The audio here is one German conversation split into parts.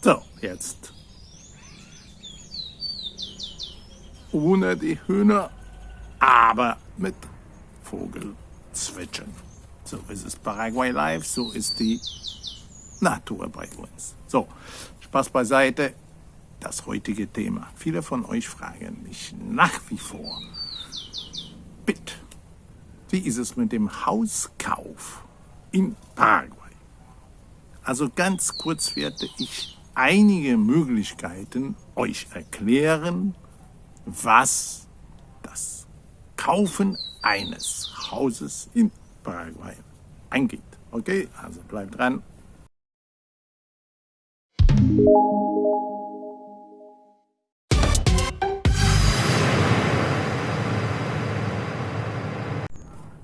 So, jetzt ohne die Hühner, aber mit Vogelzwitschern. So ist es Paraguay Live, so ist die Natur bei uns. So, Spaß beiseite, das heutige Thema. Viele von euch fragen mich nach wie vor, bitte, wie ist es mit dem Hauskauf in Paraguay? Also ganz kurz werde ich einige Möglichkeiten euch erklären, was das Kaufen eines Hauses in Paraguay angeht. Okay, also bleibt dran.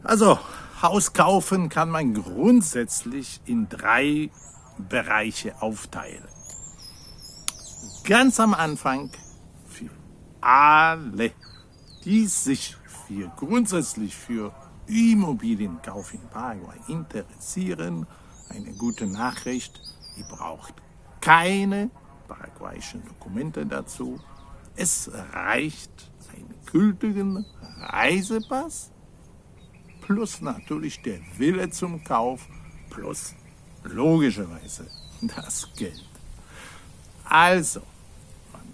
Also, Haus kaufen kann man grundsätzlich in drei Bereiche aufteilen. Ganz am Anfang alle, die sich für, grundsätzlich für Immobilienkauf in Paraguay interessieren, eine gute Nachricht, ihr braucht keine paraguayischen Dokumente dazu. Es reicht einen gültigen Reisepass plus natürlich der Wille zum Kauf plus logischerweise das Geld. Also,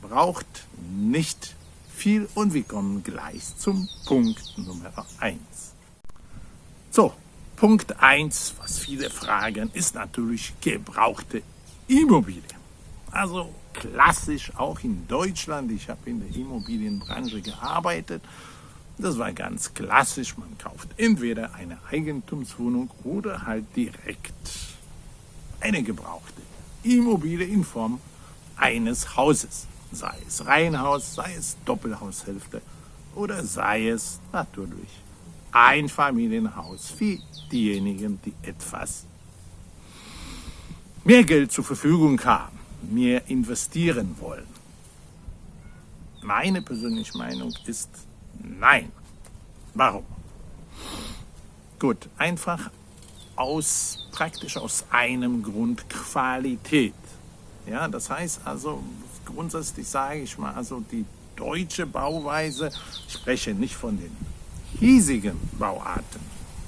braucht nicht viel und wir kommen gleich zum Punkt Nummer 1. So, Punkt 1, was viele fragen, ist natürlich gebrauchte Immobilie. Also klassisch auch in Deutschland, ich habe in der Immobilienbranche gearbeitet, das war ganz klassisch, man kauft entweder eine Eigentumswohnung oder halt direkt eine gebrauchte Immobilie in Form eines Hauses sei es Reihenhaus, sei es Doppelhaushälfte oder sei es natürlich ein Familienhaus für diejenigen, die etwas mehr Geld zur Verfügung haben, mehr investieren wollen. Meine persönliche Meinung ist nein. Warum? Gut, einfach aus, praktisch aus einem Grund Qualität. Ja, das heißt also, grundsätzlich sage ich mal, also die deutsche Bauweise, ich spreche nicht von den hiesigen Bauarten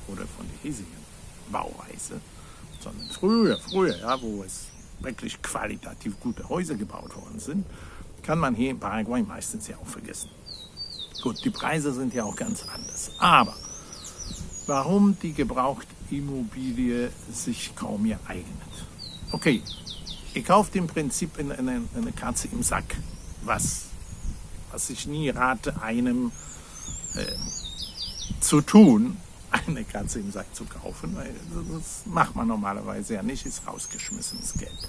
oder von der hiesigen Bauweise, sondern früher, früher, ja, wo es wirklich qualitativ gute Häuser gebaut worden sind, kann man hier in Paraguay meistens ja auch vergessen. Gut, die Preise sind ja auch ganz anders. Aber warum die Gebrauchtimmobilie sich kaum mehr eignet? Okay, Ihr kauft im Prinzip eine, eine, eine Katze im Sack, was, was ich nie rate, einem äh, zu tun, eine Katze im Sack zu kaufen, weil das macht man normalerweise ja nicht, ist rausgeschmissenes Geld.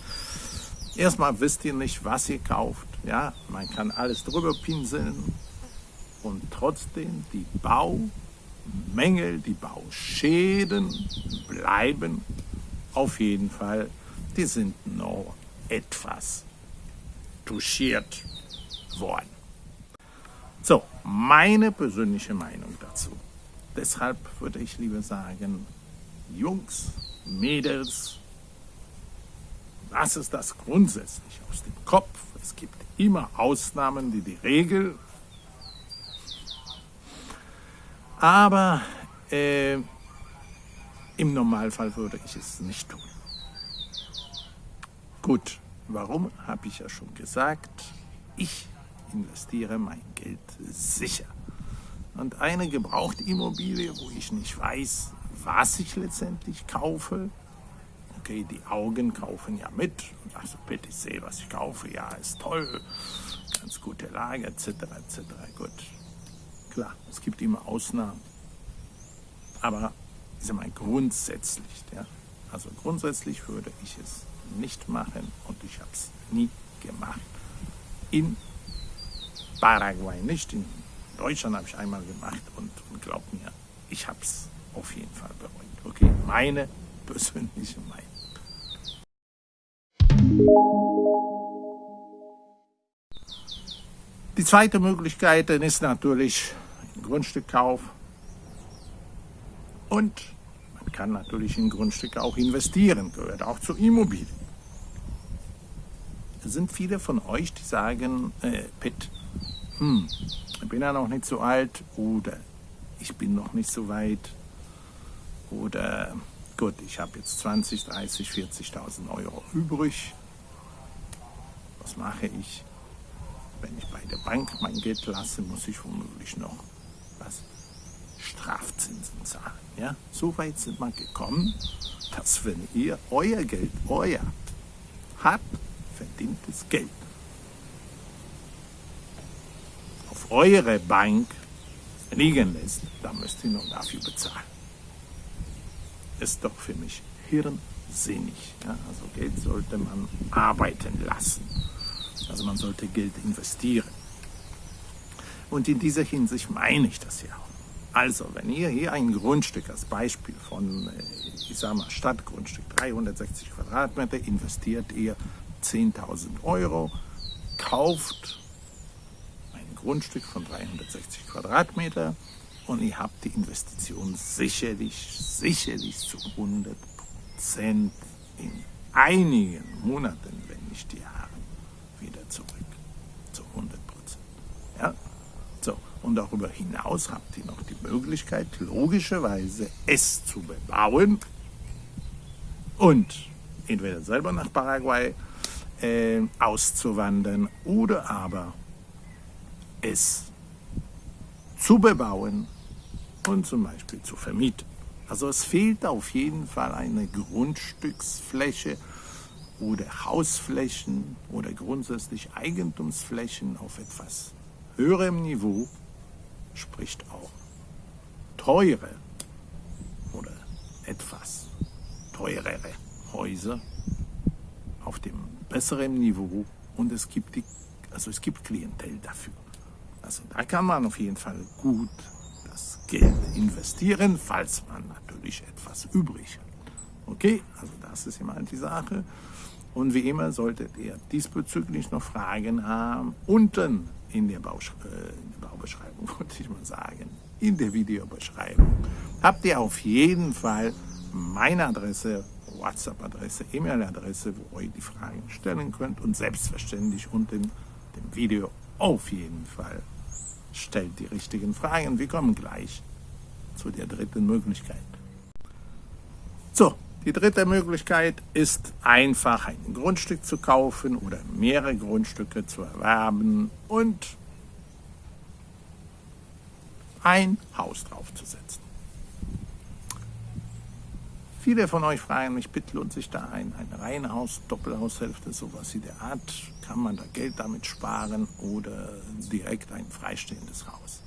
Erstmal wisst ihr nicht, was ihr kauft. Ja, man kann alles drüber pinseln und trotzdem die Baumängel, die Bauschäden bleiben auf jeden Fall die sind noch etwas touchiert worden. So, meine persönliche Meinung dazu. Deshalb würde ich lieber sagen, Jungs, Mädels, was ist das grundsätzlich aus dem Kopf? Es gibt immer Ausnahmen, die die Regel. Aber äh, im Normalfall würde ich es nicht tun. Gut, warum, habe ich ja schon gesagt. Ich investiere mein Geld sicher. Und eine Gebrauchtimmobilie, wo ich nicht weiß, was ich letztendlich kaufe, okay, die Augen kaufen ja mit. Also bitte, ich sehe, was ich kaufe, ja, ist toll, ganz gute Lage, etc., etc., gut. Klar, es gibt immer Ausnahmen. Aber ich sage mal grundsätzlich, ja, also grundsätzlich würde ich es nicht machen und ich habe es nie gemacht. In Paraguay nicht, in Deutschland habe ich einmal gemacht und, und glaubt mir, ich habe es auf jeden Fall bereut. Okay, meine persönliche Meinung. Die zweite Möglichkeit ist natürlich ein Grundstückkauf und man kann natürlich in Grundstücke auch investieren, gehört auch zur Immobilie. Sind viele von euch, die sagen, äh, Pitt, hm, ich bin ja noch nicht so alt oder ich bin noch nicht so weit oder gut, ich habe jetzt 20, 30, 40.000 Euro übrig. Was mache ich? Wenn ich bei der Bank mein Geld lasse, muss ich womöglich noch was Strafzinsen zahlen. Ja? So weit sind wir gekommen, dass wenn ihr euer Geld, euer hart verdientes Geld auf eure Bank liegen lässt, dann müsst ihr noch dafür bezahlen. Ist doch für mich hirnsinnig. Ja? Also Geld sollte man arbeiten lassen. Also man sollte Geld investieren. Und in dieser Hinsicht meine ich das ja auch. Also, wenn ihr hier ein Grundstück als Beispiel von, äh, ich sag mal, Stadtgrundstück, 360 Quadratmeter, investiert ihr 10.000 Euro, kauft ein Grundstück von 360 Quadratmeter und ihr habt die Investition sicherlich, sicherlich zu 100 Prozent in einigen Monaten, wenn nicht Jahren, wieder zurück. Zu 100 Prozent. Ja? So, und darüber hinaus habt ihr noch die Möglichkeit, logischerweise es zu bebauen und entweder selber nach Paraguay äh, auszuwandern oder aber es zu bebauen und zum Beispiel zu vermieten. Also es fehlt auf jeden Fall eine Grundstücksfläche oder Hausflächen oder grundsätzlich Eigentumsflächen auf etwas höherem Niveau, spricht auch teure oder etwas teurere Häuser auf dem besseren Niveau und es gibt, die, also es gibt Klientel dafür. Also da kann man auf jeden Fall gut das Geld investieren, falls man natürlich etwas übrig hat. Okay, also das ist immer die Sache. Und wie immer solltet ihr diesbezüglich noch Fragen haben, unten in der, Bausch äh, in der Baubeschreibung, wollte ich mal sagen, in der Videobeschreibung, habt ihr auf jeden Fall meine Adresse WhatsApp-Adresse, E-Mail-Adresse, wo ihr die Fragen stellen könnt und selbstverständlich unter dem Video auf jeden Fall stellt die richtigen Fragen. Wir kommen gleich zu der dritten Möglichkeit. So, die dritte Möglichkeit ist einfach ein Grundstück zu kaufen oder mehrere Grundstücke zu erwerben und ein Haus draufzusetzen. Viele von euch fragen mich, bitte lohnt sich da ein, ein Reihenhaus, Doppelhaushälfte, sowas in der Art? Kann man da Geld damit sparen oder direkt ein freistehendes Haus?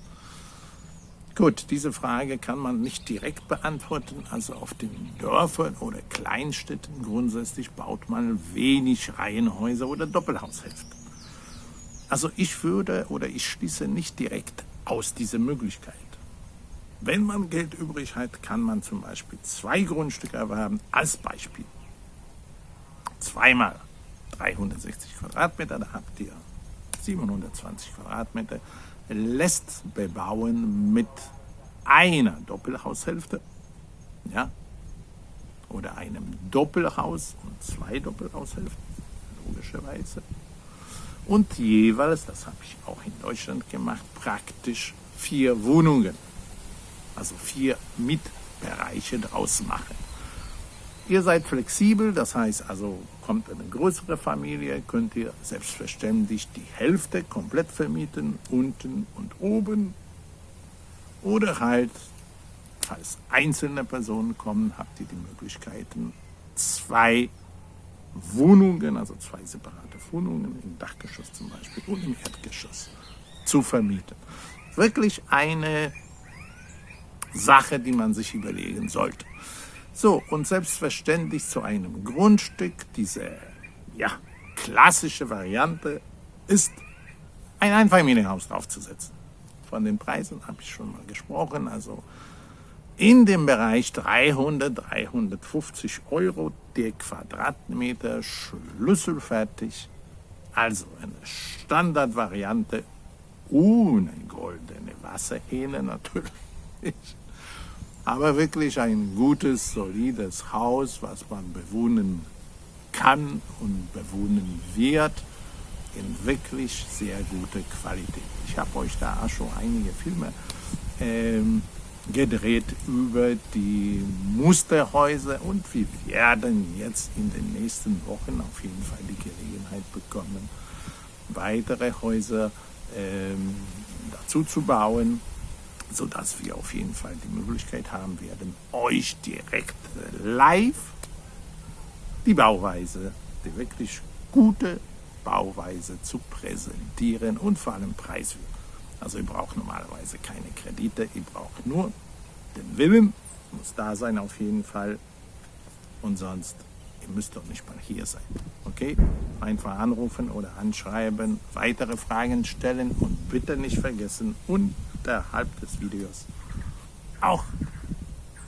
Gut, diese Frage kann man nicht direkt beantworten. Also auf den Dörfern oder Kleinstädten grundsätzlich baut man wenig Reihenhäuser oder Doppelhaushälften. Also ich würde oder ich schließe nicht direkt aus diese Möglichkeit. Wenn man Geld übrig hat, kann man zum Beispiel zwei Grundstücke erwerben. Als Beispiel. Zweimal 360 Quadratmeter, da habt ihr 720 Quadratmeter, lässt bebauen mit einer Doppelhaushälfte, ja, oder einem Doppelhaus und zwei Doppelhaushälften, logischerweise. Und jeweils, das habe ich auch in Deutschland gemacht, praktisch vier Wohnungen also vier Mitbereiche draus machen. Ihr seid flexibel, das heißt also, kommt eine größere Familie, könnt ihr selbstverständlich die Hälfte komplett vermieten, unten und oben. Oder halt, falls einzelne Personen kommen, habt ihr die Möglichkeiten, zwei Wohnungen, also zwei separate Wohnungen im Dachgeschoss zum Beispiel und im Erdgeschoss zu vermieten. Wirklich eine Sache, die man sich überlegen sollte. So, und selbstverständlich zu einem Grundstück, diese ja, klassische Variante ist, ein Einfamilienhaus draufzusetzen. Von den Preisen habe ich schon mal gesprochen, also in dem Bereich 300, 350 Euro der Quadratmeter schlüsselfertig. Also eine Standardvariante ohne goldene Wasserhähne natürlich aber wirklich ein gutes, solides Haus, was man bewohnen kann und bewohnen wird, in wirklich sehr guter Qualität. Ich habe euch da auch schon einige Filme ähm, gedreht über die Musterhäuser und wir werden jetzt in den nächsten Wochen auf jeden Fall die Gelegenheit bekommen, weitere Häuser ähm, dazu zu bauen, sodass wir auf jeden Fall die Möglichkeit haben werden, euch direkt live die Bauweise, die wirklich gute Bauweise zu präsentieren und vor allem preiswert. Also ihr braucht normalerweise keine Kredite, ihr braucht nur den Willen, muss da sein auf jeden Fall und sonst, ihr müsst doch nicht mal hier sein. Okay? Einfach anrufen oder anschreiben, weitere Fragen stellen und bitte nicht vergessen, unterhalb des Videos auch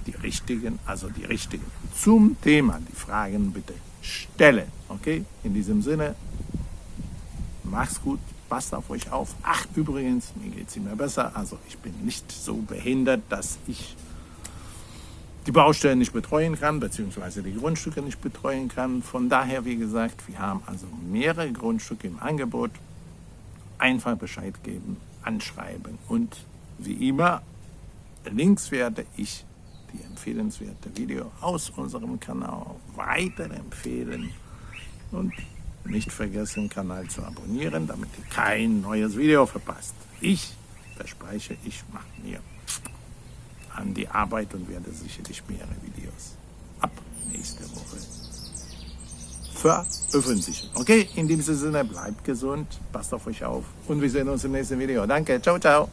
die richtigen, also die richtigen zum Thema, die Fragen bitte stellen. Okay? In diesem Sinne, macht's gut, passt auf euch auf. Ach, übrigens, mir geht es immer besser. Also ich bin nicht so behindert, dass ich die Baustellen nicht betreuen kann, beziehungsweise die Grundstücke nicht betreuen kann. Von daher, wie gesagt, wir haben also mehrere Grundstücke im Angebot. Einfach Bescheid geben, anschreiben und wie immer, links werde ich die empfehlenswerte Video aus unserem Kanal weiterempfehlen und nicht vergessen, Kanal zu abonnieren, damit ihr kein neues Video verpasst. Ich verspreche, ich mache mir an die Arbeit und werde sicherlich mehrere Videos ab nächste Woche veröffentlichen. Okay, in diesem Sinne, bleibt gesund, passt auf euch auf und wir sehen uns im nächsten Video. Danke, ciao, ciao.